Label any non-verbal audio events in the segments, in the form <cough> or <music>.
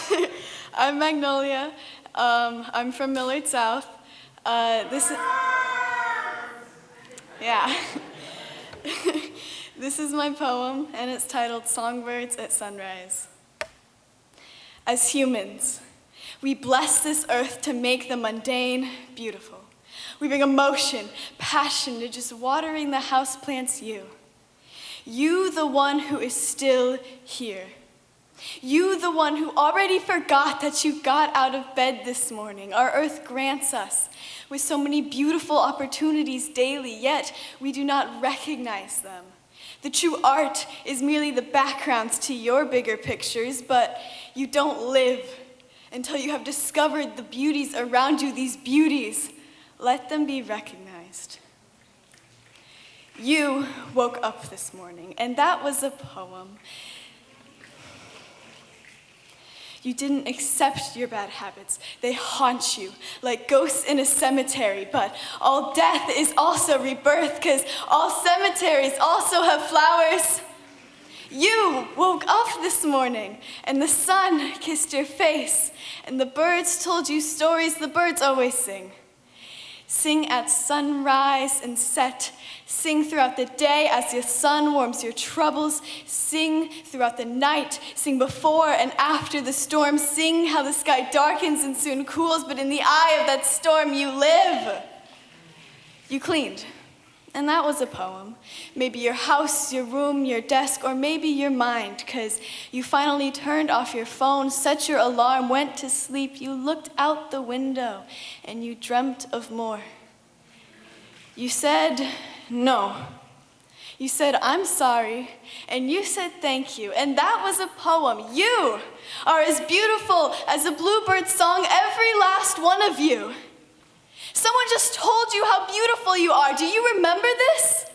<laughs> Magnolia. Um, I'm from Millard South. Uh, this is, yeah. <laughs> this is my poem, and it's titled Songbirds at Sunrise. As humans, we bless this earth to make the mundane beautiful. We bring emotion, passion to just watering the houseplants you. You, the one who is still here. You, the one who already forgot that you got out of bed this morning. Our earth grants us with so many beautiful opportunities daily, yet we do not recognize them. The true art is merely the backgrounds to your bigger pictures, but you don't live until you have discovered the beauties around you, these beauties. Let them be recognized. You woke up this morning, and that was a poem. You didn't accept your bad habits. They haunt you like ghosts in a cemetery. But all death is also rebirth because all cemeteries also have flowers. You woke up this morning and the sun kissed your face and the birds told you stories the birds always sing. Sing at sunrise and set. Sing throughout the day as the sun warms your troubles. Sing throughout the night. Sing before and after the storm. Sing how the sky darkens and soon cools, but in the eye of that storm you live. You cleaned. And that was a poem. Maybe your house, your room, your desk, or maybe your mind, because you finally turned off your phone, set your alarm, went to sleep, you looked out the window, and you dreamt of more. You said no. You said, I'm sorry, and you said thank you, and that was a poem. You are as beautiful as a bluebird song, every last one of you. Someone just told you how beautiful you are. Do you remember this?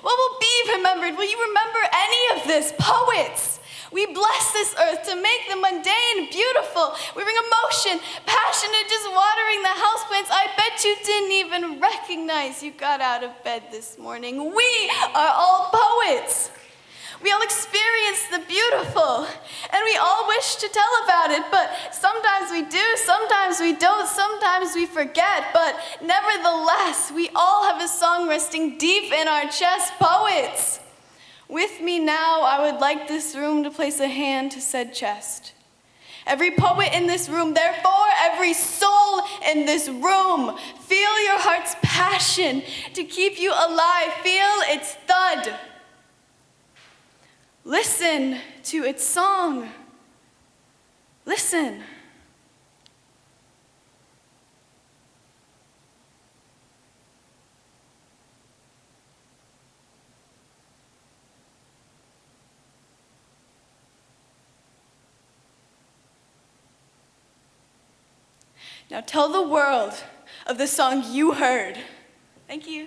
What will be remembered? Will you remember any of this? Poets. We bless this earth to make the mundane beautiful. We bring emotion, passion, and just watering the houseplants. I bet you didn't even recognize you got out of bed this morning. We are all poets. We all experience the beautiful, and we all wish to tell about it, but sometimes we do, sometimes we don't, sometimes we forget, but nevertheless, we all have a song resting deep in our chest, poets. With me now, I would like this room to place a hand to said chest. Every poet in this room, therefore every soul in this room, feel your heart's passion to keep you alive, feel its thud. Listen to its song. Listen. Now tell the world of the song you heard. Thank you.